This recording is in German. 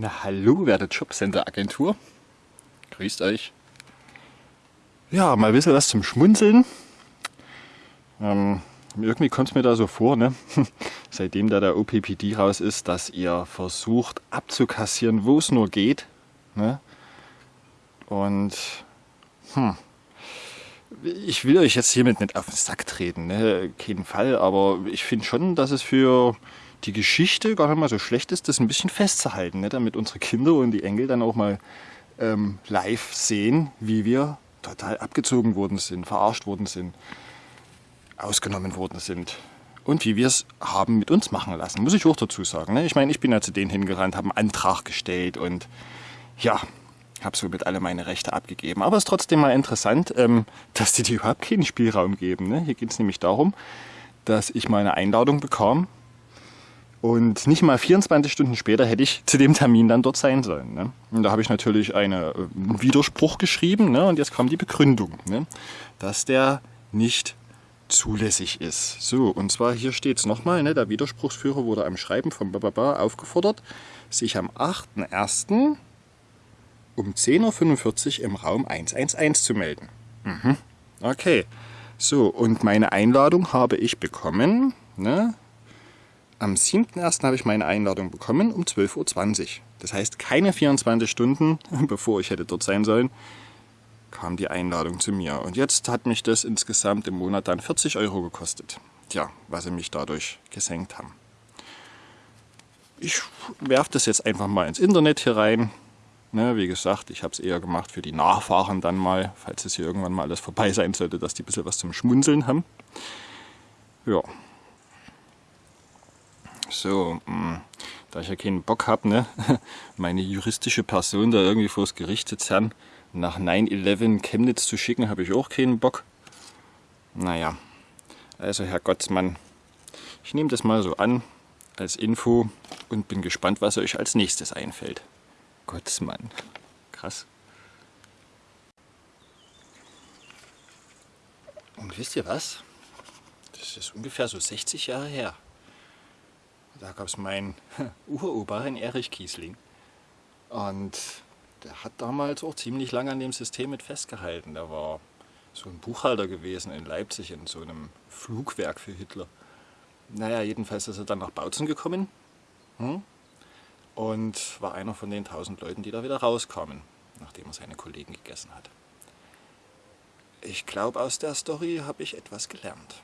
Na hallo, werte Jobcenter Agentur. Grüßt euch. Ja, mal ein bisschen was zum Schmunzeln. Ähm, irgendwie kommt es mir da so vor, ne? seitdem da der OPPD raus ist, dass ihr versucht abzukassieren, wo es nur geht. Ne? Und hm, ich will euch jetzt hiermit nicht auf den Sack treten, ne? keinen Fall, aber ich finde schon, dass es für die Geschichte gar nicht mal so schlecht ist, das ein bisschen festzuhalten, ne? damit unsere Kinder und die Enkel dann auch mal ähm, live sehen, wie wir total abgezogen worden sind, verarscht worden sind, ausgenommen worden sind und wie wir es haben mit uns machen lassen, muss ich auch dazu sagen. Ne? Ich meine, ich bin ja zu denen hingerannt, habe einen Antrag gestellt und ja, habe somit alle meine Rechte abgegeben. Aber es ist trotzdem mal interessant, ähm, dass die dir überhaupt keinen Spielraum geben. Ne? Hier geht es nämlich darum, dass ich meine Einladung bekam und nicht mal 24 Stunden später hätte ich zu dem Termin dann dort sein sollen. Ne? Und da habe ich natürlich äh, einen Widerspruch geschrieben ne? und jetzt kam die Begründung, ne? dass der nicht zulässig ist. So, und zwar hier steht es nochmal, ne? der Widerspruchsführer wurde am Schreiben von Bababa aufgefordert, sich am 8.1. um 10.45 Uhr im Raum 111 zu melden. Mhm. Okay, so, und meine Einladung habe ich bekommen, ne? Am 7.1. habe ich meine Einladung bekommen um 12.20 Uhr. Das heißt, keine 24 Stunden, bevor ich hätte dort sein sollen, kam die Einladung zu mir. Und jetzt hat mich das insgesamt im Monat dann 40 Euro gekostet. Tja, was sie mich dadurch gesenkt haben. Ich werfe das jetzt einfach mal ins Internet hier rein. Ne, wie gesagt, ich habe es eher gemacht für die Nachfahren dann mal, falls es hier irgendwann mal alles vorbei sein sollte, dass die ein bisschen was zum Schmunzeln haben. Ja, so, hm, da ich ja keinen Bock habe, ne, meine juristische Person da irgendwie vors Gericht zu zerren, nach 9-11 Chemnitz zu schicken, habe ich auch keinen Bock. Naja, also Herr Gottsmann, ich nehme das mal so an als Info und bin gespannt, was euch als nächstes einfällt. Gottsmann, krass. Und wisst ihr was? Das ist ungefähr so 60 Jahre her. Da gab es meinen Uropa, einen Erich Kiesling. Und der hat damals auch ziemlich lange an dem System mit festgehalten. Der war so ein Buchhalter gewesen in Leipzig in so einem Flugwerk für Hitler. Naja, jedenfalls ist er dann nach Bautzen gekommen hm? und war einer von den tausend Leuten, die da wieder rauskamen, nachdem er seine Kollegen gegessen hat. Ich glaube, aus der Story habe ich etwas gelernt.